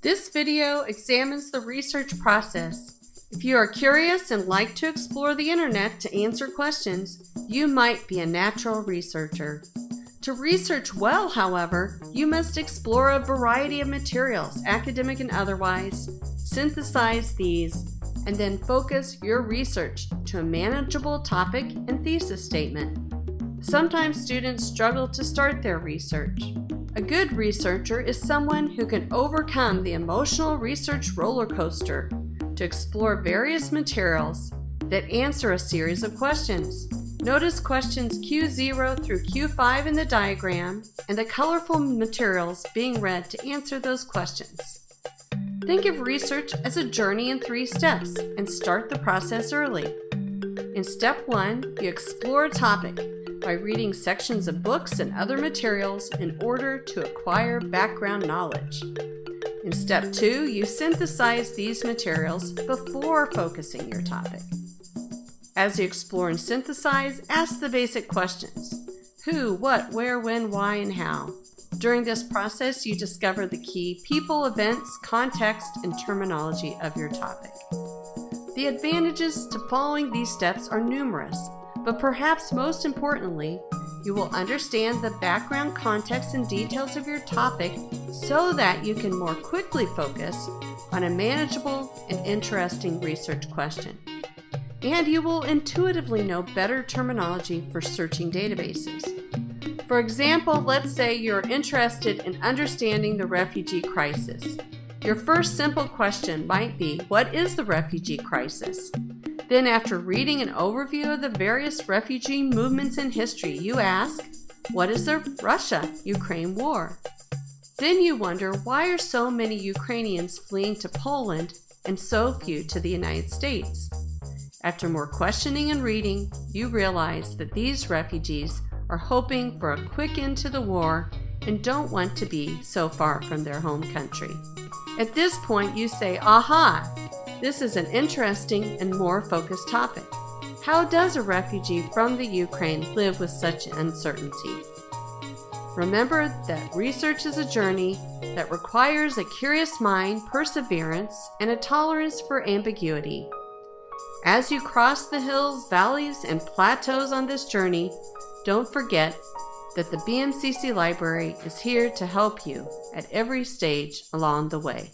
This video examines the research process. If you are curious and like to explore the internet to answer questions, you might be a natural researcher. To research well, however, you must explore a variety of materials, academic and otherwise, synthesize these, and then focus your research to a manageable topic and thesis statement. Sometimes students struggle to start their research. A good researcher is someone who can overcome the emotional research roller coaster to explore various materials that answer a series of questions. Notice questions Q0 through Q5 in the diagram and the colorful materials being read to answer those questions. Think of research as a journey in three steps and start the process early. In step one, you explore a topic by reading sections of books and other materials in order to acquire background knowledge. In step two, you synthesize these materials before focusing your topic. As you explore and synthesize, ask the basic questions who, what, where, when, why, and how. During this process, you discover the key people, events, context, and terminology of your topic. The advantages to following these steps are numerous, but perhaps most importantly, you will understand the background context and details of your topic so that you can more quickly focus on a manageable and interesting research question and you will intuitively know better terminology for searching databases. For example, let's say you're interested in understanding the refugee crisis. Your first simple question might be, what is the refugee crisis? Then after reading an overview of the various refugee movements in history, you ask, what is the Russia-Ukraine war? Then you wonder, why are so many Ukrainians fleeing to Poland and so few to the United States? After more questioning and reading, you realize that these refugees are hoping for a quick end to the war and don't want to be so far from their home country. At this point, you say, aha, this is an interesting and more focused topic. How does a refugee from the Ukraine live with such uncertainty? Remember that research is a journey that requires a curious mind, perseverance, and a tolerance for ambiguity. As you cross the hills, valleys, and plateaus on this journey, don't forget that the BMCC Library is here to help you at every stage along the way.